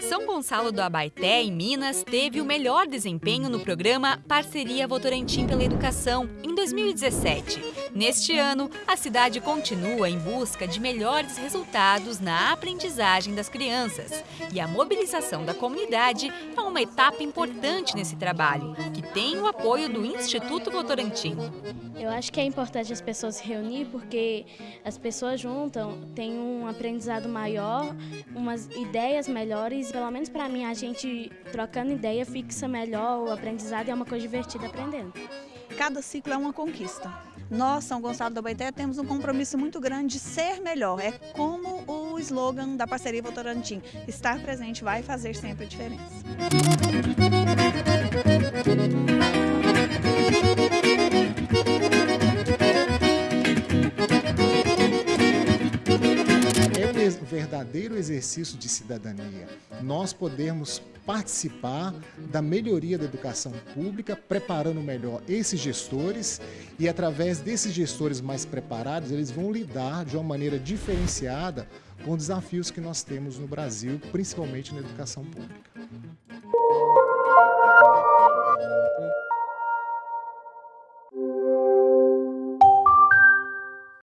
São Gonçalo do Abaeté, em Minas, teve o melhor desempenho no programa Parceria Votorantim pela Educação, em 2017. Neste ano, a cidade continua em busca de melhores resultados na aprendizagem das crianças. E a mobilização da comunidade é uma etapa importante nesse trabalho, que tem o apoio do Instituto Votorantim. Eu acho que é importante as pessoas se reunir porque as pessoas juntam, têm um aprendizado maior, umas ideias melhores. Pelo menos para mim, a gente trocando ideia fixa melhor o aprendizado e é uma coisa divertida aprendendo. Cada ciclo é uma conquista. Nós, São Gonçalo do Abaeté, temos um compromisso muito grande de ser melhor. É como o slogan da parceria Votorantim. Estar presente vai fazer sempre a diferença. o verdadeiro exercício de cidadania. Nós podemos participar da melhoria da educação pública, preparando melhor esses gestores e através desses gestores mais preparados, eles vão lidar de uma maneira diferenciada com desafios que nós temos no Brasil, principalmente na educação pública.